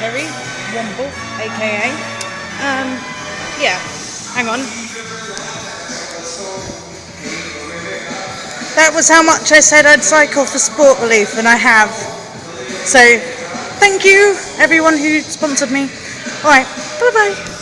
Terry Womble, aka. Um, yeah, hang on. That was how much I said I'd cycle for sport relief, and I have. So, thank you everyone who sponsored me. Alright, bye bye.